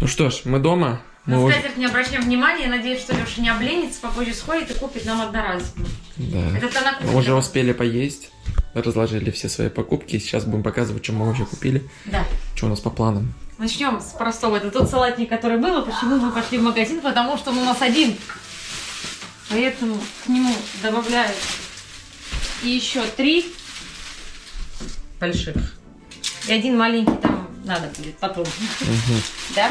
Ну что ж, мы дома. Мы На уже... скатерть не обращаем внимания. Я надеюсь, что Леша не обленится, попозже сходит и купит нам одноразовую. Да. Это она купит. Мы уже успели поесть, разложили все свои покупки. Сейчас будем показывать, что мы вообще купили, Да. что у нас по планам. Начнем с простого. Это тот салатник, который был. И почему мы пошли в магазин? Потому что он у нас один. Поэтому к нему добавляют и еще три больших. И один маленький там надо будет потом. Мгм. Да?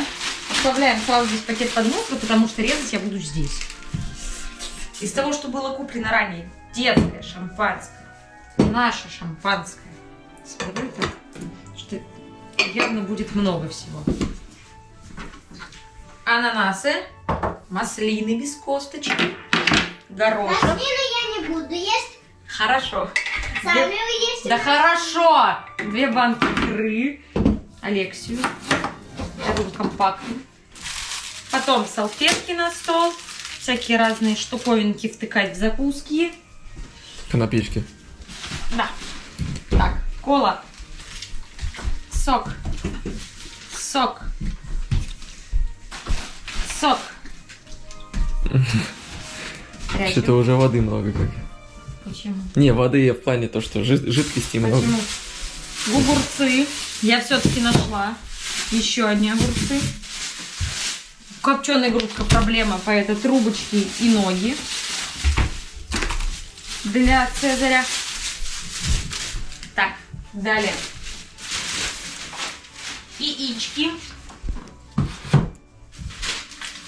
Оставляем сразу здесь пакет под мусор, потому что резать я буду здесь. Из того, что было куплено ранее, детское шампанское, наше шампанское. Смотрю так, что явно будет много всего. Ананасы, маслины без косточки, горошек. Маслины я не буду есть. Хорошо. Сами Две- вы есть. Да хорошо! Две банки икры. Алексию. Такой компактный. Потом салфетки на стол. Всякие разные штуковинки втыкать в закуски. Конопички. Да. Так, кола. Сок. Сок. Сок. Что-то уже воды много как. Почему? Не, воды в плане то, что жид- жидкости много. Почему? Я все-таки нашла. Еще одни огурцы. Копченая грудка проблема, поэтому трубочки и ноги для Цезаря. Так, далее. Яички.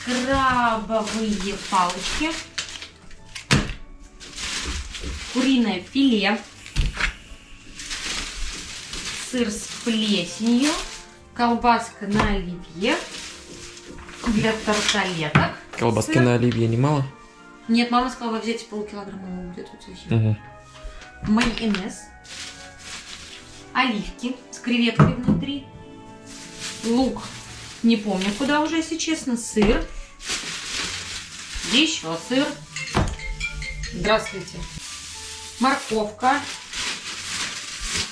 Крабовые палочки. Куриное филе сыр с плесенью, колбаска на оливье для тарталеток. Колбаски Сыр. на оливье немало? Нет, мама сказала взять полкилограмма будет вот. Угу. Майонез, оливки с креветкой внутри, лук, не помню куда уже, если честно, сыр, еще сыр. Здравствуйте. Морковка,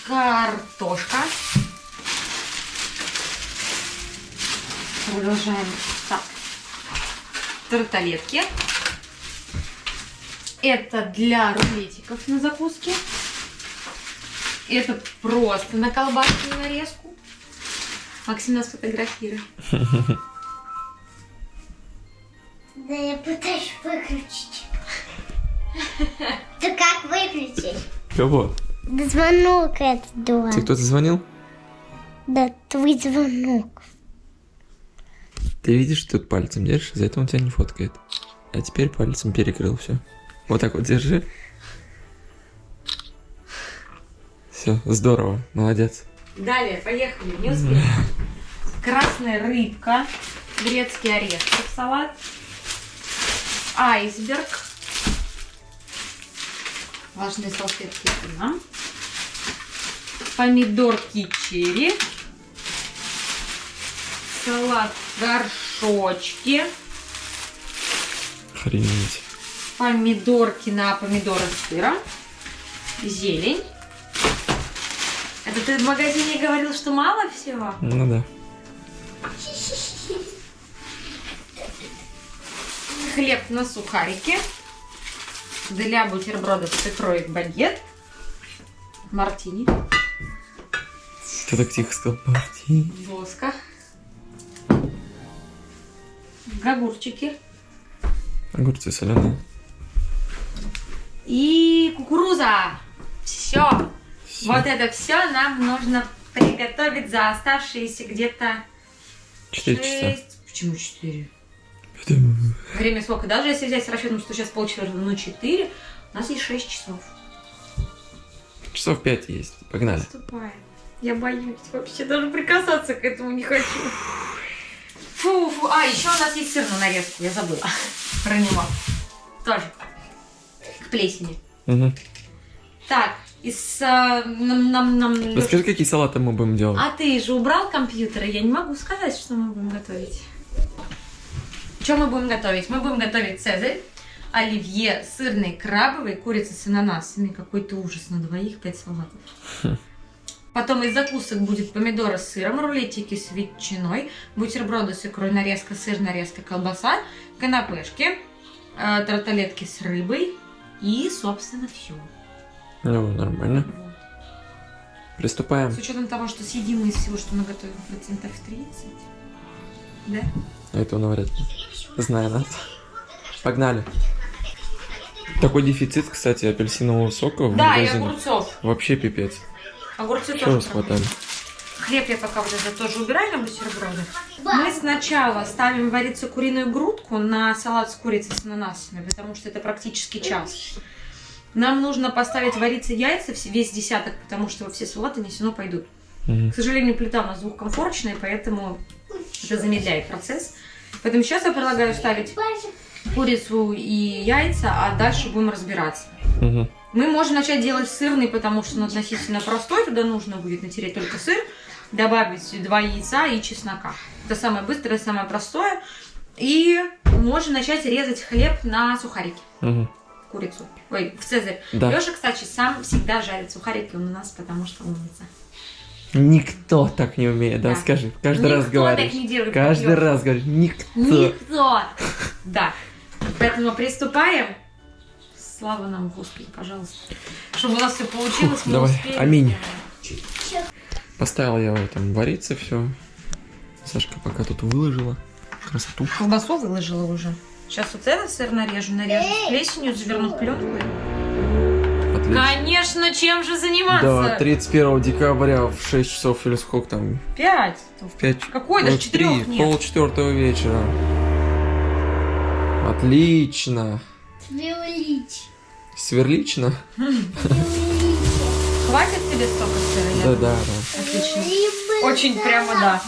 картошка. Продолжаем. Так. Тарталетки. Это для рулетиков на закуске. Это просто на колбасную нарезку. Максим нас фотографирует. Да я пытаюсь выключить. Ты как выключить? Кого? Да звонок это дуа. Тебе кто-то звонил? Да твой звонок. Ты видишь, что тут пальцем держишь, из-за этого он тебя не фоткает. А теперь пальцем перекрыл все. Вот так вот держи. Все, здорово, молодец. Далее, поехали, не успели. Красная рыбка, грецкий орех в салат, айсберг, влажные салфетки это нам, помидорки черри, салат горшочки, Охренеть. помидорки на помидоры с сыром, зелень. Это ты в магазине говорил, что мало всего? Ну да. Хлеб на сухарики. Для бутербродов с икрой багет. Мартини. Ты так тихо сказал. Мартин. Воска. Огурчики. Огурцы соленые. И кукуруза. Все. Вот это все нам нужно приготовить за оставшиеся где-то Четыре часа. шесть. Почему 4? Время сколько? Даже если взять с расчетом, что сейчас полчетвертого, ну 4, у нас есть 6 часов. Часов пять есть. Погнали. Наступает. Я боюсь вообще даже прикасаться к этому не хочу. Фу, фу. А, еще у нас есть сыр на нарезку, я забыла про него. Тоже. К плесени. Угу. Так, из... а, нам, нам, нам- Расскажи, какие салаты мы будем делать. А ты же убрал компьютер, я не могу сказать, что мы будем готовить. Что мы будем готовить? Мы будем готовить цезарь, оливье, сырный, крабовый, курица с ананасами. Какой-то ужас на двоих, пять салатов. Потом из закусок будет помидоры с сыром, рулетики с ветчиной, бутерброды с икрой, нарезка сыр, нарезка колбаса, канапешки, э, тарталетки с рыбой и, собственно, все. Ну, нормально. Приступаем. С учетом того, что съедим из всего, что мы готовим, процентов 30. Да? А Это вряд ли. Знаю нас. Погнали. Такой дефицит, кстати, апельсинового сока в Да, и магазинах. огурцов. Вообще пипец. Огурцы Чего тоже. раз хватали? Хлеб я пока вот это тоже убираю на бутерброды. Мы сначала ставим вариться куриную грудку на салат с курицей с ананасами, потому что это практически час. Нам нужно поставить вариться яйца, весь десяток, потому что все салаты несено пойдут. Мгм. К сожалению, плита у нас двухкомфорочная, поэтому это замедляет процесс. Поэтому сейчас я предлагаю ставить курицу и яйца, а дальше будем разбираться. Мгм. Мы можем начать делать сырный, потому что он относительно простой. Туда нужно будет натереть только сыр, добавить два яйца и чеснока. Это самое быстрое, самое простое. И можно начать резать хлеб на сухарики, Мгм. курицу. Ой, в цезарь. Да. Леша, кстати, сам всегда жарит сухарики у нас, потому что умница. Никто так не умеет, да, Да. скажи. Каждый раз Никто говоришь. так не делает, Каждый Лёша. раз говоришь, никто. Никто! Да. Поэтому приступаем. Слава нам, Господи, пожалуйста. Чтобы у нас все получилось, Фух, мы давай, успели аминь. сделать. Поставил я его там вариться все. Сашка пока тут выложила. Красоту. Колбасу выложила уже. Сейчас вот этот сыр нарежу, нарежу с плесенью, заверну в пленку. Отлично. Конечно, чем же заниматься? Да, 31 декабря в 6 часов или сколько там? Пять. В 5 Какой? Даже четырех нет. Пол четвертого вечера. Отлично. Сверлить. Сверлично? Хватит тебе столько сыра? Я Да, да, да. Отлично. Очень прямо да.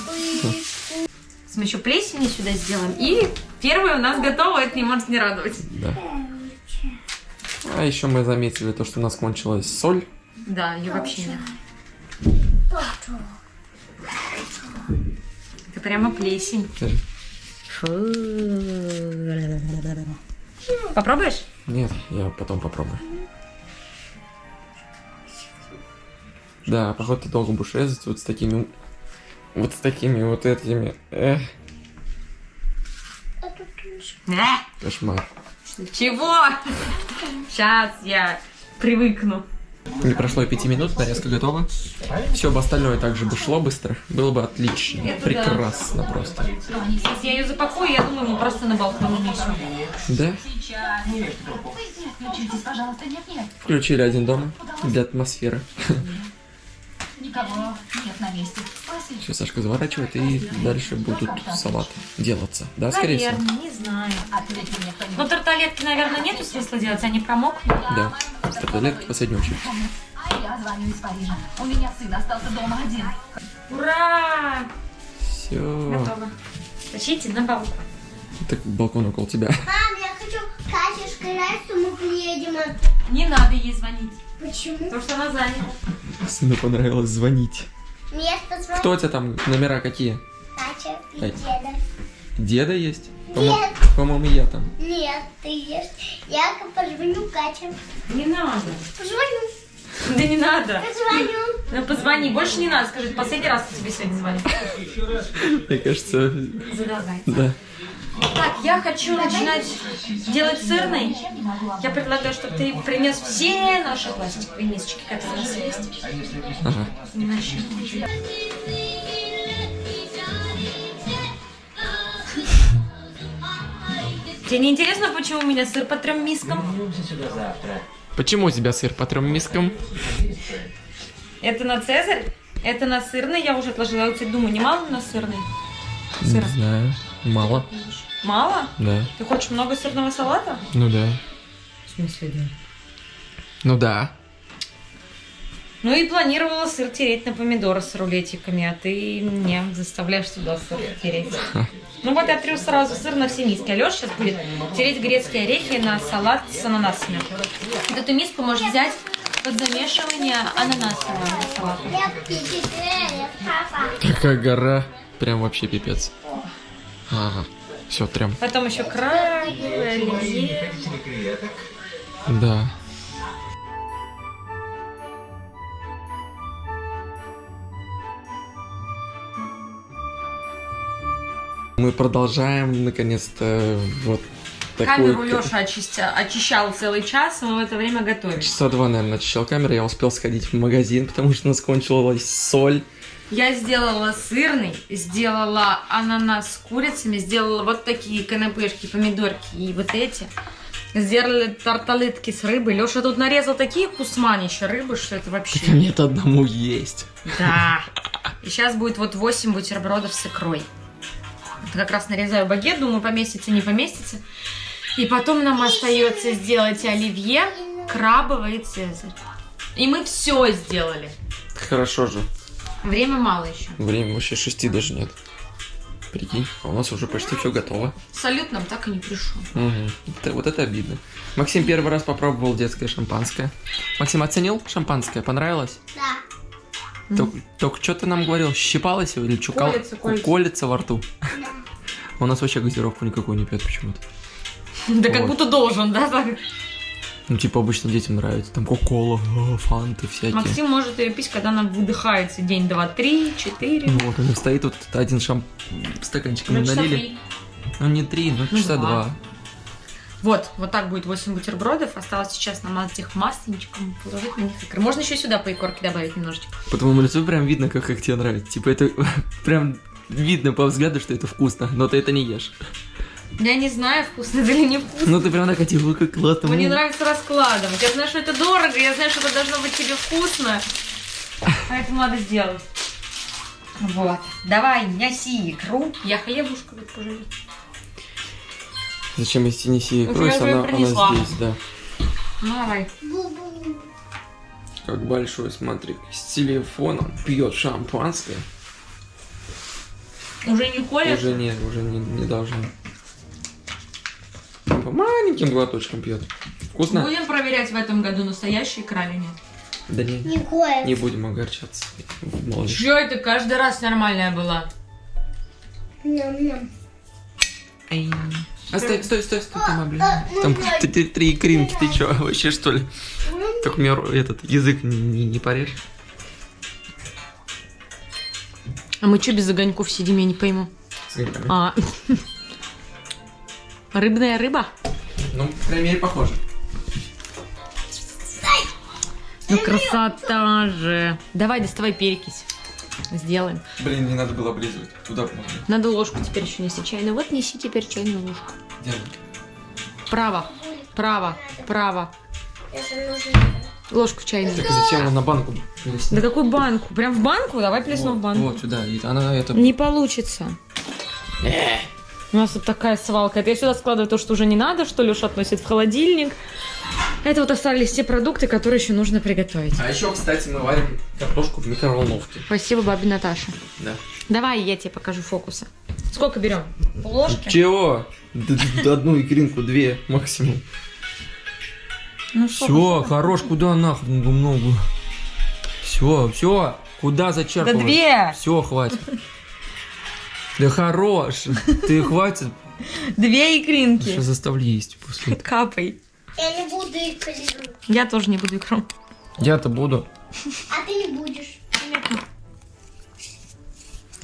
Мы еще плесени сюда сделаем. И первое у нас готово, это не может не радовать. да. А еще мы заметили то, что у нас кончилась соль. Да, ее вообще нет. Это прямо плесень. Попробуешь? Нет, я потом попробую. Да, походу ты долго будешь резать вот с такими... Вот с такими вот этими... Эх, кошмар. Чего? Сейчас я привыкну. Не прошло и пяти минут, нарезка готова. Все бы остальное также бы шло быстро. Было бы отлично. Это да. Прекрасно просто. Сейчас я ее запакую, я думаю, мы просто на балкон унесем. Да? Включитесь, пожалуйста. Нет, нет. Включили один дома для атмосферы. Никого нет на месте. Спасибо. Сейчас Сашка заворачивает и дальше будут салаты делаться. Да, скорее всего? Наверное, не знаю. Но тарталетки, наверное, нету смысла делать, они промокнут. Да. Старталетки в последнюю очередь. А я звоню из Парижа. У меня сын остался дома один. Ура! Все. Готово. Тащите на балкон. Так балкон около тебя. Мам, я хочу сказать, что мы приедем. Не надо ей звонить, Почему? потому что она занята. Сыну понравилось звонить. Позвони. Кто у тебя там? Номера какие? Катя и Ай. деда. Деда есть? Нет. По-моему, я там. Нет, ты есть. Я позвоню Кате. Не надо. Позвоню. Да не надо. Позвоню. Ну, позвони, больше не надо. Скажи, последний раз тебе сегодня звоню. Мне кажется, Задолгай. да. Так, я хочу начинать делать сырный. Я предлагаю, чтобы ты принес все наши пластиковые мисочки, которые у нас есть. Ага. Начнем. Тебе не интересно, почему у меня сыр по трем мискам? Почему у тебя сыр по трем мискам? Это на цезарь, это на сырный. Я уже отложила. Я вот думаю, не мало на сырный? Не Сыра. знаю. Мало. Мало? Да. Ты хочешь много сырного салата? Ну да. В смысле, да? Ну да. Ну и планировала сыр тереть на помидоры с рулетиками, а ты меня заставляешь туда сыр тереть. Ну вот я трю сразу сыр на все миски. А Леша сейчас будет тереть грецкие орехи на салат с ананасами. Вот эту миску можешь взять под замешивание ананасового салата. Какая гора. Прям вообще пипец. Ага. Все, трем. Потом еще крабы, оливье. Да. Мы продолжаем, наконец-то, вот такую... Камеру Леша очистя... очищал целый час, мы в это время готовили. Часа два, наверное, очищал камеру. Я успел сходить в магазин, потому что у нас кончилась соль. Я сделала сырный, сделала ананас с курицами, сделала вот такие канапешки, помидорки и вот эти. Сделали тарталетки с рыбой. Леша тут нарезал такие кусманища рыбы, что это вообще... Так нет одному есть. Да. И сейчас будет вот 8 бутербродов с икрой. Это как раз нарезаю багет, думаю, поместится, не поместится. И потом нам остается сделать оливье, крабовое и цезарь. И мы все сделали. Хорошо же. Время мало еще. Время вообще шести даже нет. Прикинь, а у нас уже почти все готово. Салют нам так и не пришел. Угу. Это, вот это обидно. Максим первый раз попробовал детское шампанское. Максим оценил шампанское? Понравилось? Да. Только, только что ты нам говорил, щипалось его или чукал? Колется, колется. колется во рту. Да. У нас вообще газировку никакую не пьет почему-то. Да как будто должен, да? Ну, типа, обычно детям нравится. Там кока-кола, э, фанты всякие. Максим может ее пить, когда она выдыхается. День, два, три, четыре. Ну вот, него стоит вот один шамп... стаканчик мы Ну, часа налили. три. Ну, не три, ну, Ну, часа два. два. Вот, вот так будет 8 бутербродов. Осталось сейчас намазать их масленичком, положить на них икры. Можно еще сюда по икорке добавить немножечко. По твоему лицу прям видно, как, как тебе нравится. Типа, это прям видно по взгляду, что это вкусно, но ты это не ешь. Я не знаю, вкусно это или не вкусно. Ну, ты прям такая, типа, как классно. Мне нравится раскладывать. Я знаю, что это дорого, я знаю, что это должно быть тебе вкусно. Поэтому надо сделать. Вот. Давай, неси икру. Я хлебушка вот пожалею. Зачем если неси икру, если она, она здесь, да. Ну, давай. Бу-бу. Как большой, смотри, с телефоном пьет шампанское. Уже не колешь? Уже нет, уже не, не должно. По маленьким глоточкам пьет. Вкусно? Будем проверять в этом году, настоящая икра или нет. Да не, кое. не будем огорчаться. Молодец. Чё это каждый раз нормальная была? Ням-ням. Эй. А стой, стой, стой, стой, там, блин. а, ну, Там блядь. т- т- три икринки, ты чё, вообще что ли? Только мне этот язык не, не, не порежь. А мы что без огоньков сидим, я не пойму. С грибами. А. Рыбная рыба? Ну, по крайней мере, похоже. Ну красота же. Давай, доставай перекись. Сделаем. Блин, не надо было облизывать. Туда можно. Надо ложку теперь еще неси чайную. Вот неси теперь чайную ложку. Держи. Право, право, право. Ложку чайную. Так зачем его на банку Да плеснуть? какую банку? Прям в банку? Давай плесну вот, в банку. Вот, сюда. Она это... Не получится. У нас тут такая свалка. Это я сюда складываю то, что уже не надо, что Леша относит в холодильник. Это вот остались те продукты, которые еще нужно приготовить. А еще, кстати, мы варим картошку в микроволновке. Спасибо, бабе Наташа. Да. Давай, я тебе покажу фокусы. Сколько берем? Ложки? Чего? Одну икринку, две максимум. Ну, Все, хорош, куда нахрен много. Все, все, куда Да зачерпывать? две! Все, хватит. Да хорош, ты хватит, Две икринки. что заставляй есть после этого. Капай. Я не буду полезу. Я тоже не буду икру. Я-то буду. А ты не будешь.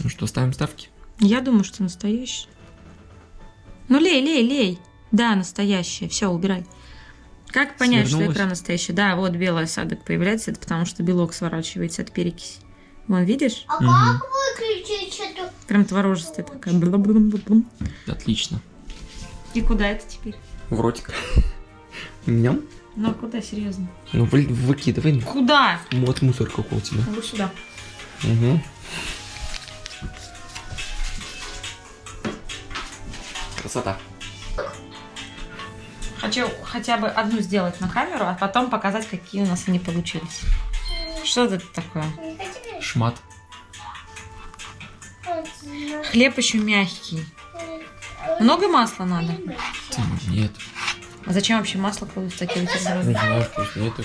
Ну что, ставим ставки? Я думаю, что настоящая. Ну, лей, лей, лей. Да, настоящая. Все, убирай. Как понять, что Свернулась? икра настоящая? Да, вот белый осадок появляется. Это потому, что белок сворачивается от перекиси. Вон, видишь? А Мгм. как выключить эту? Прям творожистая такая. Бла-бла-бла-бла. Отлично. И куда это теперь? В ротик. Ням. Ну, а куда, серьезно? Ну, вы- выкидывай. Куда? Вот мусор какой у тебя. Могу сюда. Угу. Красота. Хочу хотя бы одну сделать на камеру, а потом показать, какие у нас они получились. Что это такое? Шмат. Хлеб еще мягкий. Много масла надо? Нет. А зачем вообще масло кладут в такие Не бутерброды? знаю, вкуснее это.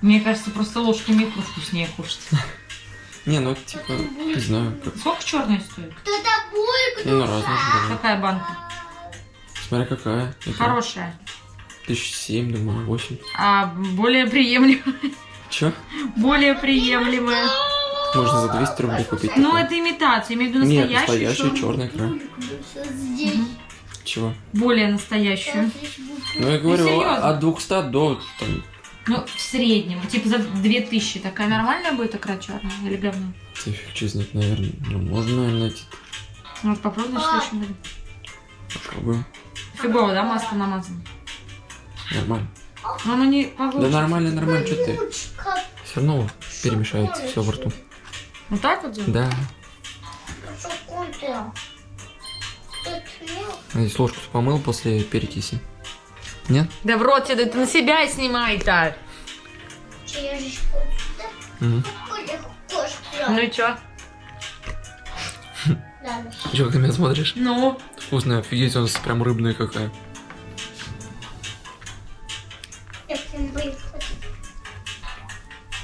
Мне кажется, просто ложками икру вкуснее кушать. Не, ну типа, не знаю. Как... Сколько черная стоит? Кто такой? Не, ну разные же. Какая банка? Смотря какая. Это Хорошая. Тысяч семь, думаю, восемь. А более приемлемая. Чё? Более приемлемая. Можно за 200 рублей купить. Ну, это имитация, имею в виду Нет, настоящую. чёрную. черная икра. Здесь. Чего? Более настоящую. Ну, я говорю, серьезно? от 200 до там, Ну, в среднем. Типа за 2000. Такая нормальная будет икра черная или говно? я фиг знает, наверное. Ну, можно, наверное, найти. Ну, вот попробуй в следующем году. Попробуем. Фигово, да, масло намазано? Нормально. Оно не Да нормально, нормально, что ты. Все равно перемешается все во рту. Вот так вот? Да. Надеюсь, ложку помыл после перекиси. Нет? Да в рот тебе, ты на себя снимай-то. Угу. Ну и чё? Ладно. Че, как ты меня смотришь? Ну, Вкусная, офигеть, у нас прям рыбная какая. Боюсь.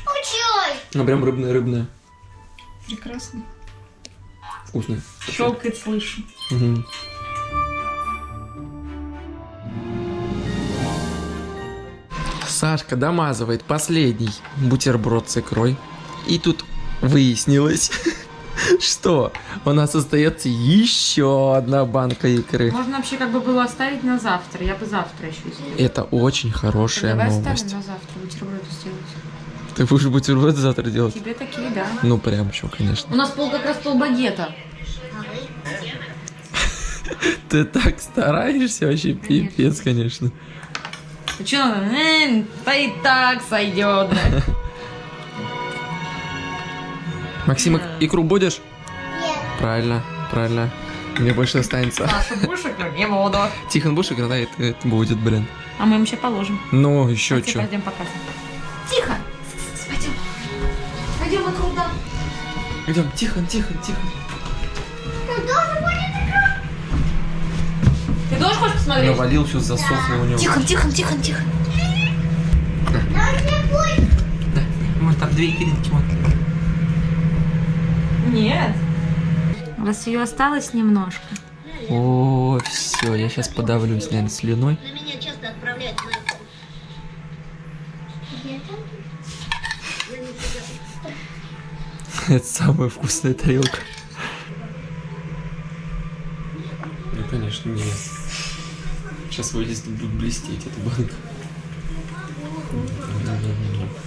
Учой! Ну, прям рыбная-рыбная. прекрасно. Вкусная. Щелкает, слышу. Мгм. Сашка домазывает последний бутерброд с икрой. И тут выяснилось, что у нас остается еще одна банка икры. Можно вообще как бы было оставить на завтра. Я бы завтра еще сделала. Это очень хорошая Давай новость. оставим на завтра бутерброды сделать. Ты будешь бутерброды завтра делать? Тебе такие, да. Ну, прям еще, конечно. У нас пол как раз пол багета. Ты так стараешься вообще, пипец, конечно. Ну что, да и так сойдет. да. Максим, ик- икру будешь? Нет. Правильно, правильно. Мне больше останется. Саша Бушек, ну, не буду. Тихон будешь играть? Да, это, это будет, блин. А мы им еще положим. Ну, еще Давайте что? пойдем показывать. Тихо! Пойдем. Пойдем вокруг да. Идем, Тихон, Тихон, Тихон. Ты тоже хочешь посмотреть? Навалил, сейчас засохло у него. Тихо, тихо, тихо, тихо. Да, может там две икринки, вот. Нет. У вас ее осталось немножко. О, все, я сейчас подавлюсь, наверное, слюной. На меня часто отправляют на Это самая вкусная тарелка. Ну, конечно, не. Сейчас вылезет, будет блестеть эта банка.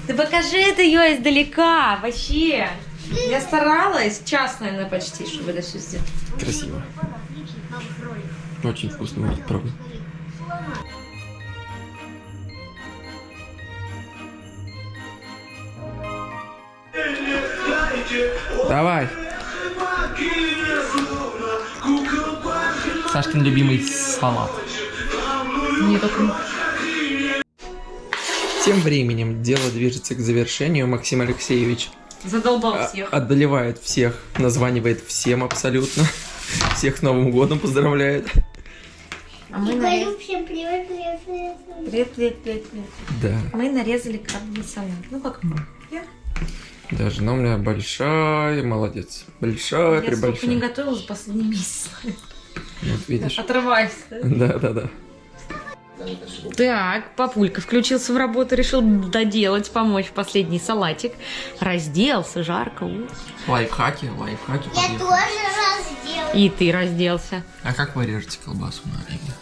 Ты покажи это ее издалека, вообще. Я старалась, час, наверное, почти, чтобы это все сделать. Красиво. Очень вкусно правда. Давай. Сашкин любимый салат. Не только... Тем временем дело движется к завершению. Максим Алексеевич Задолбал а, всех. одолевает всех, названивает всем абсолютно. Всех с Новым годом поздравляет. А мы всем привет, привет, привет. Привет, привет, привет, привет. Да. Мы нарезали крабовый салат. Ну как мы? Я, Да, жена у меня большая, молодец. Большая, я столько не прибольшая. готовила за последний месяц. Вот видишь. Отрываюсь. Да, да, да. Так, папулька включился в работу, решил доделать, помочь последний салатик. Разделся, жарко. Лайфхаки, лайфхаки. Я подъехали. тоже разделаю. И ты разделся. А как вы режете колбасу на рыбе?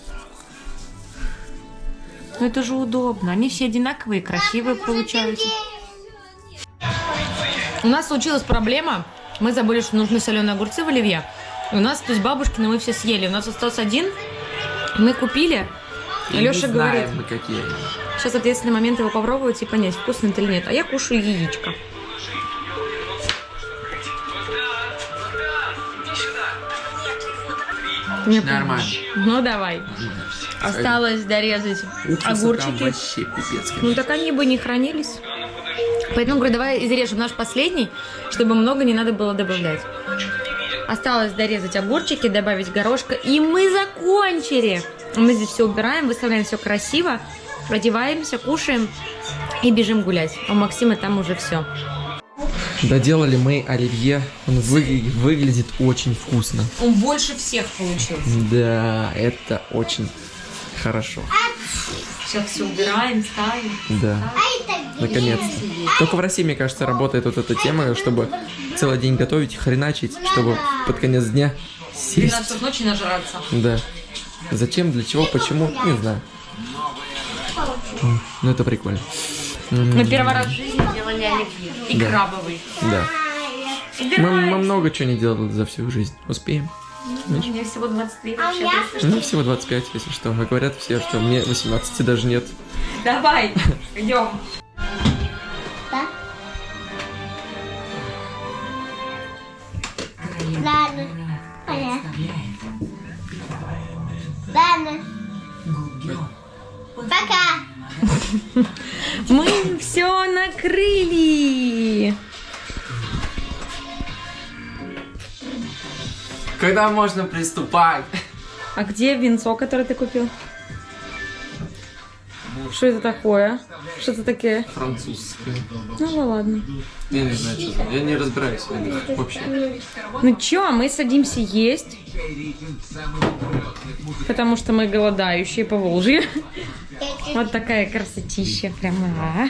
Ну это же удобно. Они все одинаковые, красивые получаются. У нас случилась проблема. Мы забыли, что нужны соленые огурцы в оливье. И у нас, то есть бабушкины мы все съели. У нас остался один. Мы купили. Леша говорит, мы какие. сейчас ответственный момент его попробовать и понять, вкусно это или нет. А я кушаю яичко. Мне Нормально. Ну давай. Осталось дорезать Уксуса огурчики. вообще пипец, Ну так они бы не хранились. Поэтому говорю, давай изрежем наш последний, чтобы много не надо было добавлять. Осталось дорезать огурчики, добавить горошка, и мы закончили. Мы здесь все убираем, выставляем все красиво, одеваемся, кушаем и бежим гулять. У Максима там уже все. Доделали мы оливье. Он выгля- выглядит очень вкусно. Он больше всех получился. Да, это очень хорошо. Сейчас все убираем, ставим. Да. Наконец-то. Только в России, мне кажется, работает вот эта тема, чтобы целый день готовить, хреначить, чтобы под конец дня сесть. 12 ночи нажраться. Да. Зачем, для чего, почему, не знаю. Ну это прикольно. Мы первый раз в жизни делали оливье. И Да. крабовый. Да. Мы, мы много чего не делали за всю жизнь. Успеем. Мне всего 23 А вообще. если Мне всего 25, если что. А говорят все, что мне 18 даже нет. Давай, идем. Ладно. Понятно. Ладно. Пока. Мы все накрыли. Когда можно приступать? А где венцо, которое ты купил? Что это такое? Что это такое? Французское. Ну ладно. Я не знаю, что это. Я не разбираюсь в них вообще. Ну чё, мы садимся есть. Потому что мы голодающие по Волжье. Вот такая красотища. Прямо. а.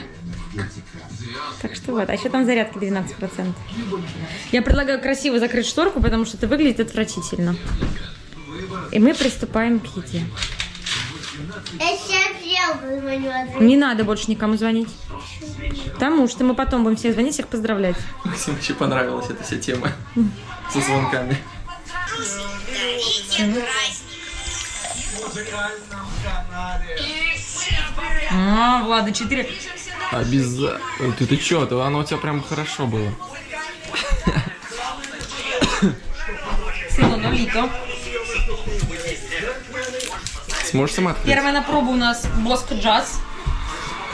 Так что вот. А еще там зарядка 12%. Я предлагаю красиво закрыть шторку, потому что это выглядит отвратительно. И мы приступаем к еде. Я. Не надо больше никому звонить. Потому что мы потом будем всех звонить, всех поздравлять. Максиму вообще понравилась эта вся тема. Со звонками. А, Влада, 4. Обязательно. Ты, ты чё? То оно у тебя прям хорошо было. Сыну налито. Сможешь сама открыть? Первая на пробу у нас Боско Джаз.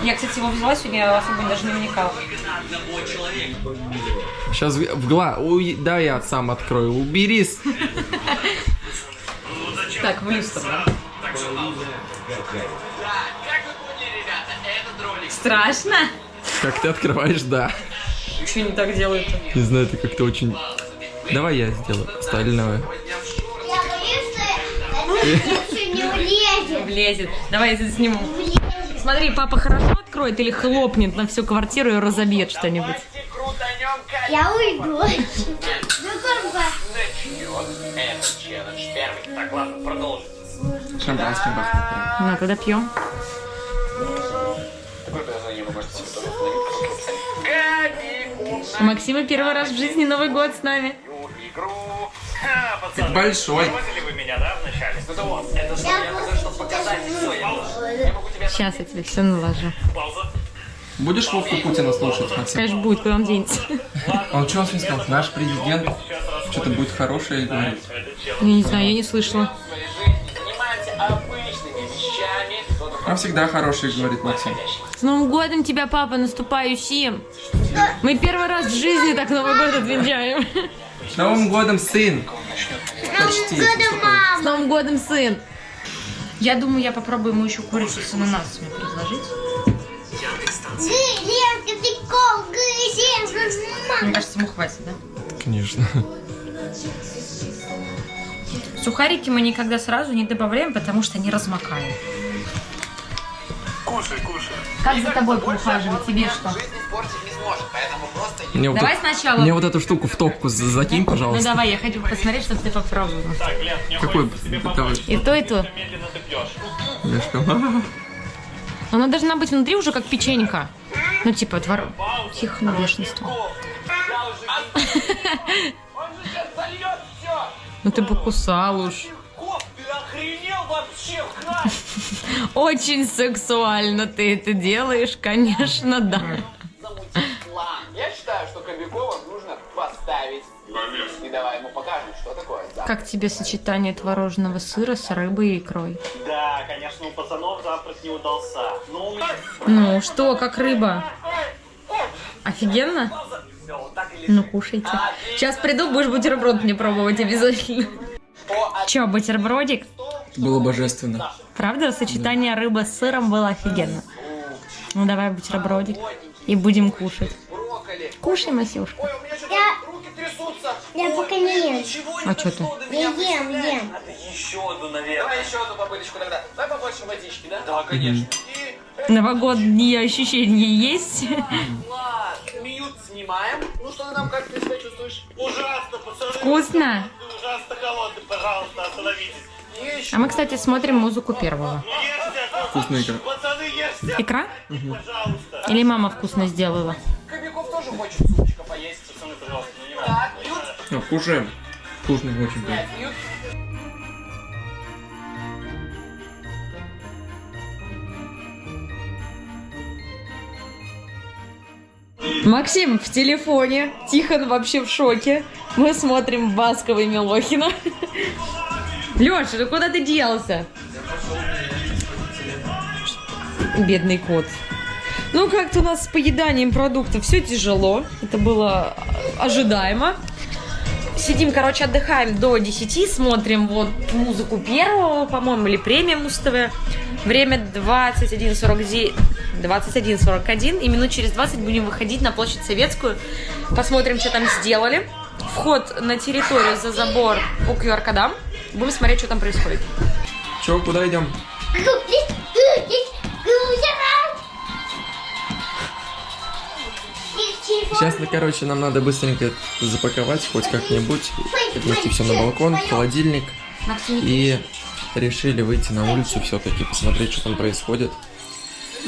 Я, кстати, его взяла сегодня, я особо даже не вникала. Сейчас в, в гла... Уй, да, я сам открою. Уберись. Так, в люстру, да? Страшно? Как ты открываешь, да. Что не так делают? Не знаю, ты как-то очень... Давай я сделаю остальное. Я боюсь, что влезет. Давай я это сниму. Смотри, папа хорошо откроет или хлопнет на всю квартиру и разобьет что-нибудь. Я уйду. Ну, как Этот челлендж первый. Так, ладно, продолжим. Шампанским. Ну, тогда пьем. У Максима первый раз в жизни Новый год с нами. Ха, пацаны, большой. поняли вы меня, да, вначале? Ну, да вот, это что, я хочу, чтобы показать все. Я я могу тебе Сейчас я тебе все наложу. пауза. Будешь Вовку Путина слушать, Максим? Конечно, будет, куда он денется. Он что он сказал? Наш президент что-то будет хорошее говорит. Я не знаю, я не слышала. Он всегда хороший говорит, Максим. С Новым годом тебя, папа, наступающим! Мы первый раз в жизни так Новый год отмечаем. С Новым годом, сын! Почти. С Новым годом, сын! Я думаю, я попробую ему еще курицу с ананасами предложить. Мне кажется, ему хватит, да? Конечно. Сухарики мы никогда сразу не добавляем, потому что они размокают. Кушай, кушай. Как за тобой поухаживать? Тебе что? Мне вот, Давай эту- сначала- мне вот эту штуку в топку за- закинь, Ну пожалуйста. давай, я хочу посмотреть, чтобы ты попробовала. Так, Лен, мне Какой? Давай. помочь. И то, и то. Медленно говорю, Она должна быть внутри уже как печенька. Ну, типа, твор... Тихо, на бешенство. Я уже... Он же сейчас зальет все. Ну ты покусал уж. Ты вообще? Хна! Очень сексуально ты это делаешь, конечно, да. план. Я считаю, что Кобякова нужно поставить. И давай ему покажем, что такое. Как тебе сочетание творожного сыра с рыбой и икрой? да конечно, у пацанов завтрак не удался. Но у меня... Ну, что, как рыба? Офигенно? Ну, кушайте. Сейчас приду, будешь бутерброд мне пробовать обязательно. Че, бутербродик? Было божественно. Правда, сочетание рыбы с сыром было офигенно. Ну, давай бутербродик. И будем кушать. Кушай, Масюшка. Ой, у меня что-то Я- руки трясутся. Я пока не ем. А чё ты? Я ем, ем. Надо еще одну, наверное. Давай еще одну попыточку тогда. Давай побольше водички, да? Да, конечно. И Новогодние ощущения есть? Влад, мьют снимаем. Ну что ты там, как ты себя чувствуешь? Ужасно, пацаны. Вкусно. Ужасно холодный, пожалуйста, остановитесь. А мы, кстати, смотрим музыку первого. Вкусная икра. Икра? пожалуйста. Или мама вкусно сделала? Кобяков тоже хочет супчика поесть. Пацаны, пожалуйста, ну не надо. Так, пьют? Ну, кушаем. Вкусно очень. Пьют. Максим в телефоне, Тихон вообще в шоке. Мы смотрим Баскова и Милохина. Леша, ну куда ты делся? Бедный кот. Ну, как-то у нас с поеданием продуктов все тяжело. Это было ожидаемо. Сидим, короче, отдыхаем до 10, смотрим вот музыку первого, по-моему, или премия Муз-ТВ. Время 21.49, 21.41, и минут через 20 будем выходить на площадь Советскую. Посмотрим, что там сделали. Вход на территорию за забор по QR-кодам. Будем смотреть, что там происходит. Че, куда идем? Сейчас, ну, короче, нам надо быстренько запаковать хоть как-нибудь, отнести все на балкон, в холодильник. И решили выйти на улицу все-таки, посмотреть, что там происходит.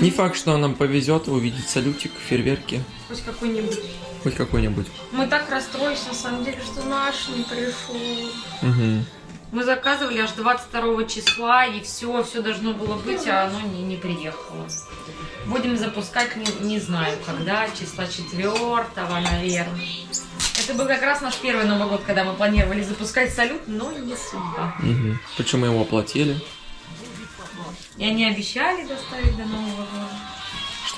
Не факт, что нам повезет увидеть салютик, фейерверки, хоть какой-нибудь. хоть какой-нибудь. Мы так расстроились, на самом деле, что наш не пришел. Угу. Мы заказывали аж 22 числа, и все, все должно было быть, а оно не, не приехало. Будем запускать, не, не знаю, когда, числа 4, наверное. Это был как раз наш первый Новый год, когда мы планировали запускать салют, но не судьба. Угу. Причем мы его оплатили. И они обещали доставить до Нового года.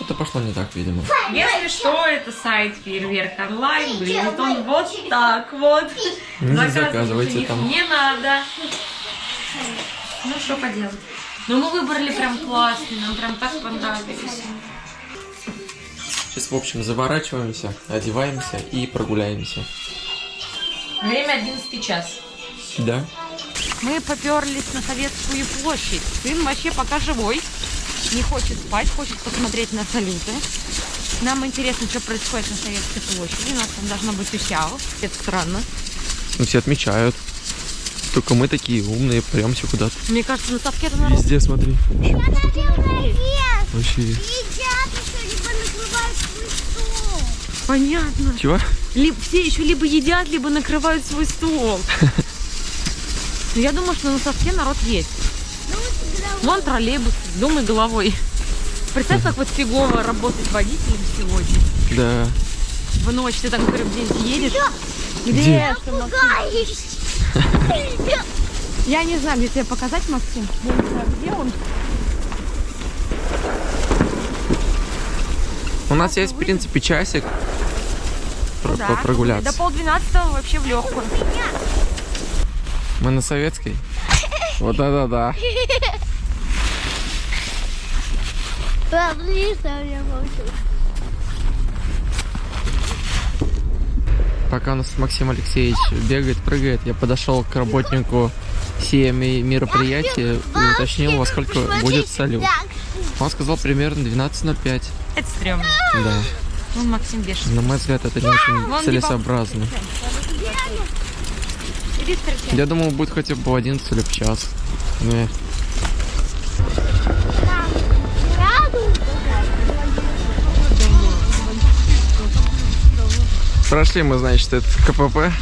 Что-то пошло не так, видимо. Если что, это сайт Фейерверк Онлайн, выглядит он вот так вот. Не Заказывать заказывайте там. Не надо. Ну, что поделать. Но мы выбрали прям классный, нам прям так понравились. Сейчас, в общем, заворачиваемся, одеваемся и прогуляемся. Время 11 час. Да? Мы поперлись на Советскую площадь. Сын вообще пока живой. Не хочет спать, хочет посмотреть на салюты. Нам интересно, что происходит на Советской площади. У нас там должно быть усяо. Это странно. Ну, все отмечают. Только мы такие умные, премся куда-то. Мне кажется, на совке это народ. Везде смотри. Вообще. Вообще. Едят еще, либо накрывают свой стол. Понятно. Чего? Либо, все еще либо едят, либо накрывают свой стол. Я думаю, что на совке народ есть. Вон троллейбус, думай головой. Представь, как вот фигово работать водителем сегодня. Да. В ночь ты там, где-нибудь едешь. Где? Максим? Я не знаю, где тебе показать, Максим. Я не знаю, где он. У нас есть, в принципе, часик про- Да. прогуляться. До полдвенадцатого вообще в легкую. Мы на советской. Вот это да. Подожди, что я молчу. Пока у нас Максим Алексеевич бегает, прыгает, я подошел к работнику сия ми- мероприятия и уточнил, во сколько будет салют. Он сказал примерно 12.05. Это стрёмно. Да. Вон Максим бешеный. На мой взгляд, это не очень целесообразно. Я думал, будет хотя бы в 11 или в час. Не. Прошли мы, значит, этот КПП.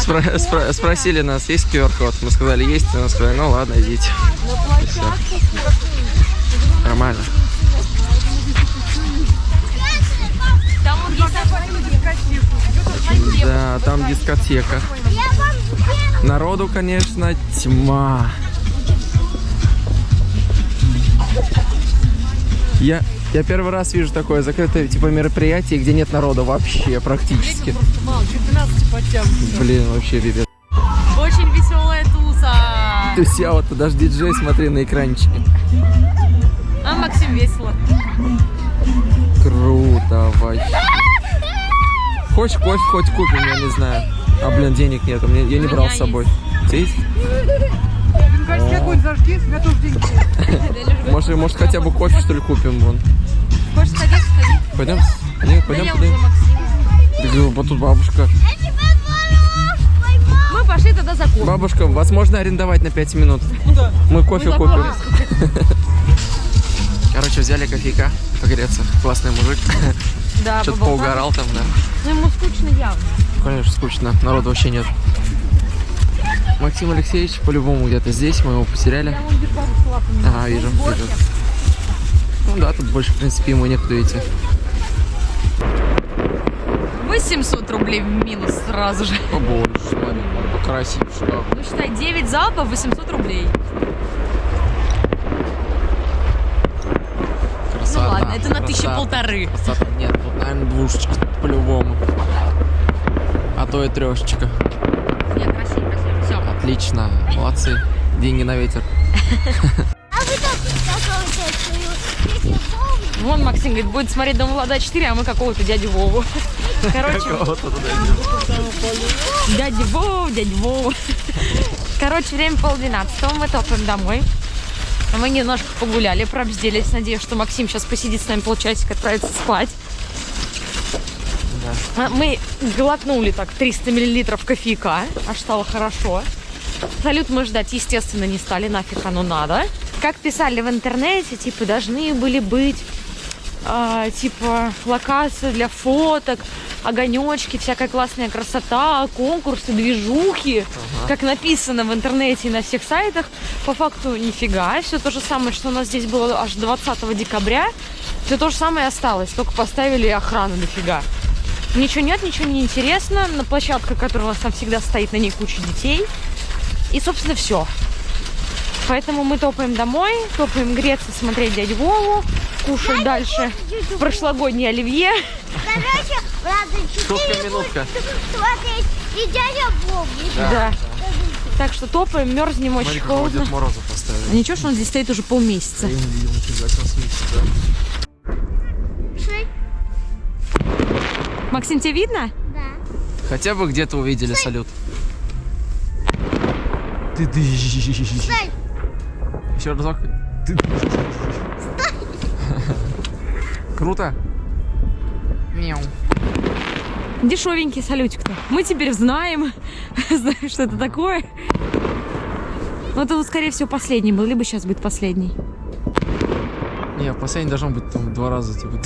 Спро- спро- спросили нас, есть QR-код? Мы сказали, есть. И нас сказали, ну ладно, идите. Нормально. Да, там дискотека. Народу, конечно, тьма. Я, я первый раз вижу такое закрытое типа мероприятие, где нет народа вообще практически. Блин, вообще пипец. Очень веселая туса. То есть я вот даже диджей, смотри на экранчике. А Максим весело. Круто вообще. Хочешь кофе, хоть купим, я не знаю. А, блин, денег нет, я не брал с собой. Есть? О, какой-нибудь зажги, я. Может, может хотя бы кофе что ли купим вон. Хочешь сходить? Сходи. Пойдем? Не, пойдем, я пойдем. уже Максим. Да, Вот тут бабушка. Я Мы пошли тогда за кофе. Бабушка, вас можно арендовать на 5 минут? Мы кофе Ну, купим. Короче, взяли кофейка погреться. Классный мужик. Да, Что-то поугарал там, да. Ну ему скучно явно. Конечно, скучно. Народу вообще нет. Максим Алексеевич по-любому где-то здесь. Мы его потеряли. Ага, вижу. Вижу. Ну да, тут больше, в принципе, ему некуда идти. 800 рублей в минус сразу же. О боже, смотри, красивший. Ну считай, 9 залпов, 800 рублей. Красота. Ну ладно, это на тысячи красота. полторы. Красота. Нет, тут, наверное, двушечка по-любому. А то и трешечка. Отлично, молодцы. Деньги на ветер. а вы? Вон Максим говорит, будет смотреть Дом Влада 4, а мы какого-то дядю Вову. Короче, дядя Вов, дядя Вов. Короче, время полдвенадцатого, мы топаем домой. Мы немножко погуляли, пробздились. Надеюсь, что Максим сейчас посидит с нами полчасика, отправится спать. А Мы глотнули так 300 миллилитров кофейка, аж стало хорошо. Салют мы ждать, естественно, не стали, нафиг оно надо. Как писали в интернете, типа, должны были быть а, типа локации для фоток, огонечки, всякая классная красота, конкурсы, движухи, как написано в интернете и на всех сайтах. По факту нифига, все то же самое, что у нас здесь было аж 20 декабря, все то же самое осталось, только поставили охрану дофига. Ничего нет, ничего не интересно. На площадке, которая у нас там всегда стоит, на ней куча детей. И, собственно, все. Поэтому мы топаем домой, топаем греться, смотреть дядю Вову, кушать дальше прошлогодний оливье. Короче, Шутка, четыре минутка. будут смотреть и дядя Боб. Да. Так что топаем, мерзнем очень Смотри, какого холодно. Дед А ничего, что он здесь стоит уже полмесяца. Я не видел, да. Максим, тебе видно? Да. Хотя бы где-то увидели салют. Ты ты. Стой. Еще разок. Ты Круто. Мяу. Дешевенький салютик-то. Мы теперь знаем, знаем, что это такое. Но это, вот, скорее всего, последний был, либо сейчас будет последний. Не, последний должно быть там два раза, типа.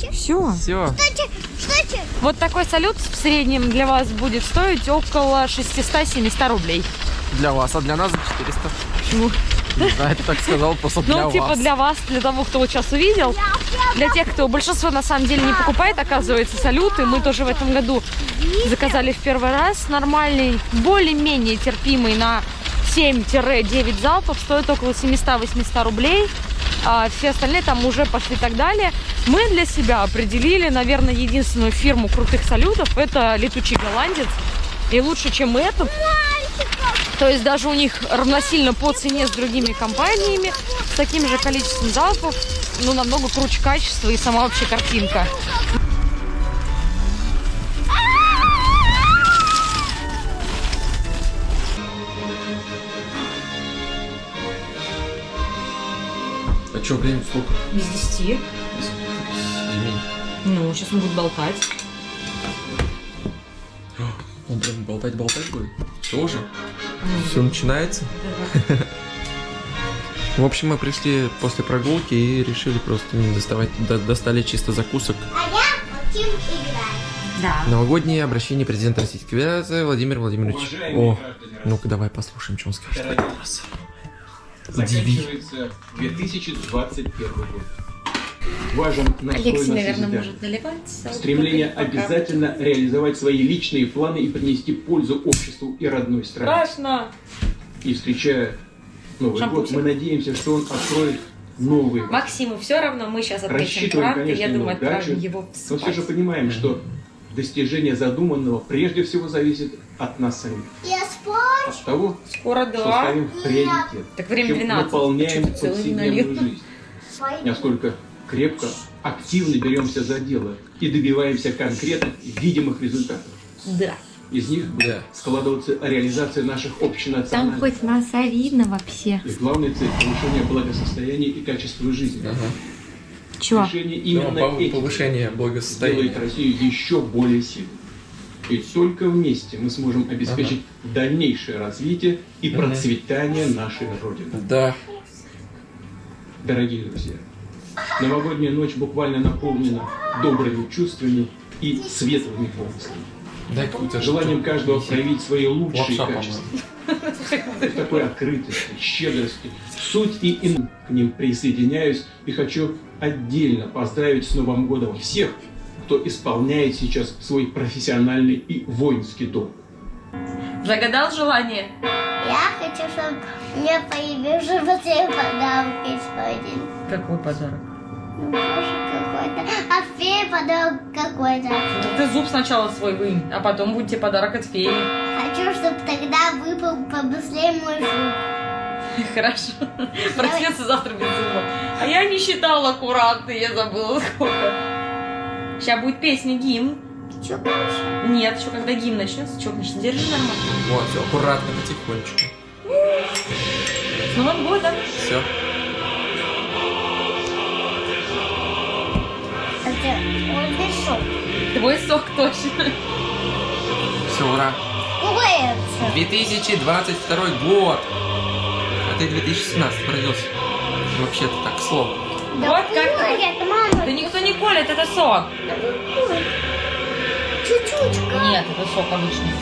Кстати, Все. Все. кстати, кстати, Вот такой салют в среднем для вас будет стоить около 600-700 рублей. Для вас, а для нас за 400. Почему? Не знаю, ты так сказал, просто для Ну, типа вас. для вас, для того, кто вот сейчас увидел. Для тех, кто большинство на самом деле не покупает, оказывается, салюты. Мы тоже в этом году заказали в первый раз. Нормальный, более-менее терпимый на 7-9 залпов стоит около 700-800 рублей. А все остальные там уже пошли и так далее. Мы для себя определили, наверное, единственную фирму крутых салютов. Это летучий голландец. И лучше, чем этот. То есть даже у них равносильно по цене с другими компаниями, с таким же количеством залпов, ну, намного круче качество и сама вообще картинка. А что, время сколько? Без 10. Ну, сейчас он будет болтать. Он прям болтать-болтать будет? Тоже? Все начинается? В общем, мы пришли после прогулки и решили просто не доставать, до- достали чисто закусок. а я Максим играет. Да. Новогоднее обращение президента Российской Федерации Владимир Владимирович. Уважаемые О, ну-ка давай послушаем, что он скажет. Дорогие. Раз. заканчивается 2021 год. Важен настрой Алексей, на наверное, может наливать. Стремление обязательно реализовать свои личные планы и принести пользу обществу и родной стране. Страшно. И встречая Новый Шампусик. год, мы надеемся, что он откроет новые. Максиму все равно, мы сейчас отметим Рассчитываем, конечно, я думаю, удачу, отправим его Но все же спать. понимаем, что достижение задуманного прежде всего зависит от нас самих. Я спорю. От того, Скоро что да. ставим в приоритет. Так время чем 12. наполняем повседневную жизнь. Насколько крепко, активно беремся за дело и добиваемся конкретных, видимых результатов. Да. Из них Да. складываться реализация наших общенациональных носа видно вообще. и главной цель повышения благосостояния и качества жизни. Чего? Решение именно Ну, этих повышение благосостояния. Россию еще более сильной. И только вместе мы сможем обеспечить дальнейшее развитие и процветание нашей Родины. Да. Дорогие друзья, новогодняя ночь буквально наполнена добрыми чувствами и светлыми помыслами. Дай Желанием каждого проявить свои лучшие Лапша, качества. В такой открытости, щедрости, суть и ин к ним присоединяюсь и хочу отдельно поздравить с Новым годом всех, кто исполняет сейчас свой профессиональный и воинский долг. Загадал желание? Я хочу, чтобы мне появился вот эти подарки сегодня. Какой подарок? Какой-то. А фея подарок какой-то. Ты зуб сначала свой вынь, а потом будет тебе подарок от феи. Хочу, чтобы тогда выпал побыстрее мой зуб. Хорошо. Проснется завтра без зуба. А я не считала аккуратно, я забыла сколько. Сейчас будет песня гимн. Че дальше? Нет, еще когда гимн начнется, чокнешься. Держи нормально. Вот, все аккуратно, потихонечку. С Новым годом. Все. Это вот пришел. Твой сок точно. Все, ура. Уэйдс. 2022 год. А ты 2017 родился. Вообще-то так, к слову. Вот как ты. Нет, мама. Да никто не колет, это сок. Чуть-чуть. Нет, это сок обычный.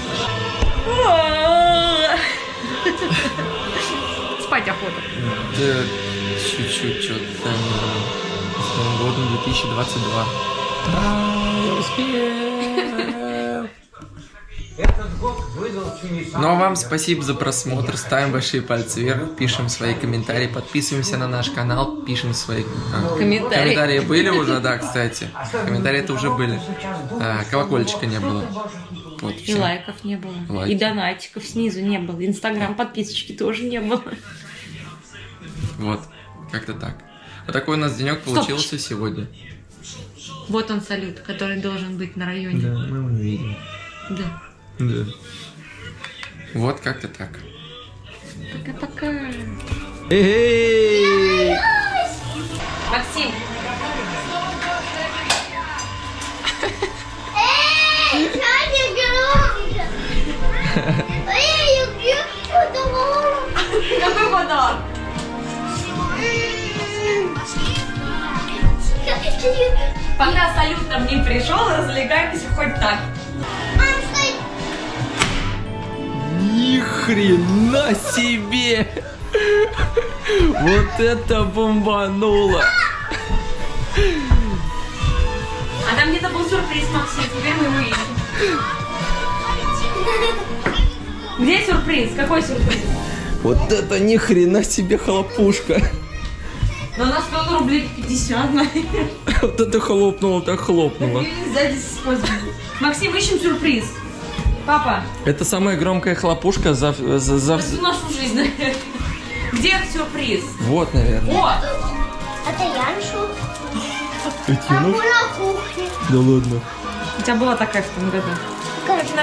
Спать охота. Да, чуть-чуть что-то. Новым годом 2022. Да, я успел. Ну а вам спасибо за просмотр, ставим большие пальцы вверх, пишем свои комментарии, подписываемся на наш канал, пишем свои... а, Комментарии. Комментарии были уже, да, кстати. Комментарии это уже были. А, колокольчика не было. Вот, И лайков не было. Лайки. И донатиков снизу не было. Инстаграм подписочки тоже не было. Вот, как-то так. Вот такой у нас денек получился сегодня. Вот он салют, который должен быть на районе. мы увидим. Да. Да. Вот как-то так. Пока-пока. Эй! Максим, Пока салют нам не пришел, развлекаемся хоть так. Ни хрена себе! Вот это бомбануло! А там где-то был сюрприз, Максим, теперь мы его ищем. Где сюрприз? Какой сюрприз? Вот это ни хрена себе хлопушка! Ну, у нас стоит рублей 50, наверное. Вот это хлопнуло, так хлопнуло. Сзади. Максим, ищем сюрприз. Папа, Это самая громкая хлопушка за... за, за- всю нашу жизнь, наверное. Где сюрприз? Вот, наверное. О! Это Яншу. А мы на кухне. Да ладно. У тебя была такая в том году. Короче, На